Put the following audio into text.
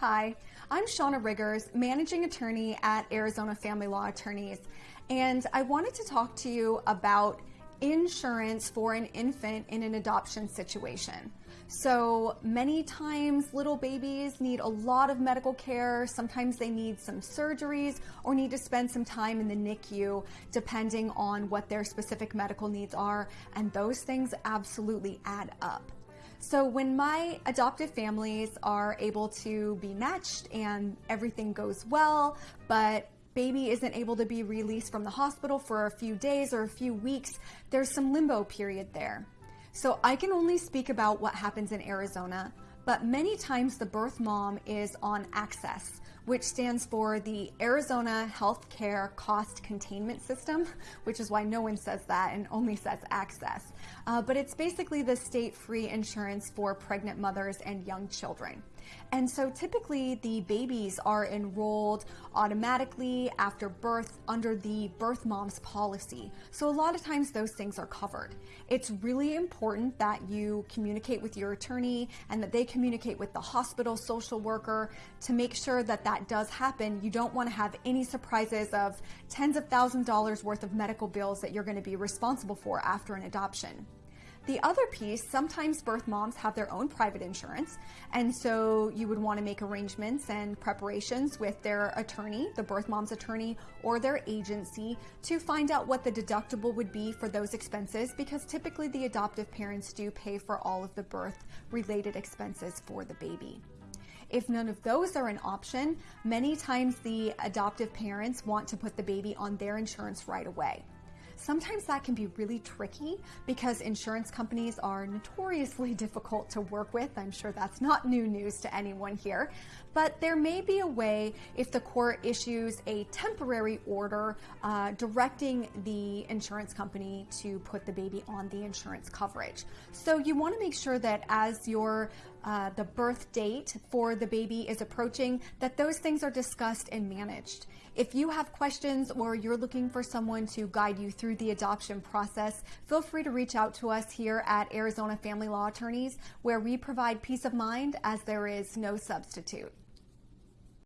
Hi, I'm Shauna Riggers, managing attorney at Arizona Family Law Attorneys, and I wanted to talk to you about insurance for an infant in an adoption situation. So many times little babies need a lot of medical care. Sometimes they need some surgeries or need to spend some time in the NICU depending on what their specific medical needs are. And those things absolutely add up. So when my adoptive families are able to be matched and everything goes well, but baby isn't able to be released from the hospital for a few days or a few weeks, there's some limbo period there. So I can only speak about what happens in Arizona, but many times the birth mom is on AHCCCS, which stands for the Arizona Healthcare Cost Containment System, which is why no one says that and only says AHCCCS. Uh, but it's basically the state free insurance for pregnant mothers and young children. And so typically the babies are enrolled automatically after birth under the birth mom's policy. So a lot of times those things are covered. It's really important that you communicate with your attorney and that they communicate with the hospital social worker to make sure that that does happen. You don't want to have any surprises of tens of thousands of dollars worth of medical bills that you're going to be responsible for after an adoption. The other piece, sometimes birth moms have their own private insurance, and so you would want to make arrangements and preparations with their attorney, the birth mom's attorney, or their agency to find out what the deductible would be for those expenses because typically the adoptive parents do pay for all of the birth related expenses for the baby. If none of those are an option, many times the adoptive parents want to put the baby on their insurance right away. Sometimes that can be really tricky because insurance companies are notoriously difficult to work with. I'm sure that's not new news to anyone here, but there may be a way if the court issues a temporary order uh, directing the insurance company to put the baby on the insurance coverage. So you want to make sure that as your uh, the birth date for the baby is approaching, that those things are discussed and managed. If you have questions or you're looking for someone to guide you through the adoption process, feel free to reach out to us here at Arizona Family Law Attorneys, where we provide peace of mind as there is no substitute.